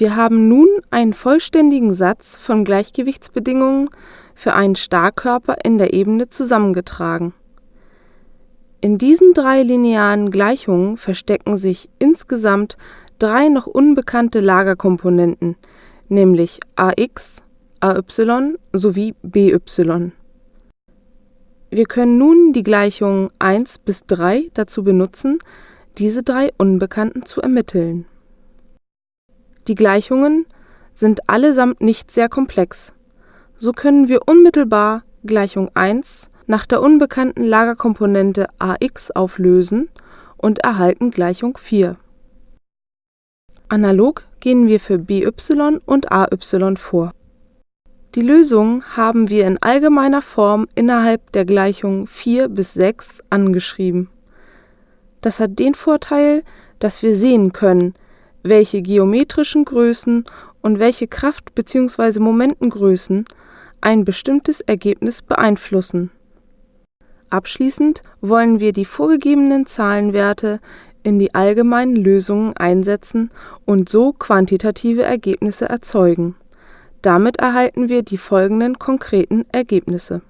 Wir haben nun einen vollständigen Satz von Gleichgewichtsbedingungen für einen Starrkörper in der Ebene zusammengetragen. In diesen drei linearen Gleichungen verstecken sich insgesamt drei noch unbekannte Lagerkomponenten, nämlich ax, ay sowie by. Wir können nun die Gleichungen 1 bis 3 dazu benutzen, diese drei Unbekannten zu ermitteln. Die Gleichungen sind allesamt nicht sehr komplex, so können wir unmittelbar Gleichung 1 nach der unbekannten Lagerkomponente ax auflösen und erhalten Gleichung 4. Analog gehen wir für by und ay vor. Die Lösung haben wir in allgemeiner Form innerhalb der Gleichungen 4 bis 6 angeschrieben. Das hat den Vorteil, dass wir sehen können, welche geometrischen Größen und welche Kraft bzw. Momentengrößen ein bestimmtes Ergebnis beeinflussen Abschließend wollen wir die vorgegebenen Zahlenwerte in die allgemeinen Lösungen einsetzen und so quantitative Ergebnisse erzeugen. Damit erhalten wir die folgenden konkreten Ergebnisse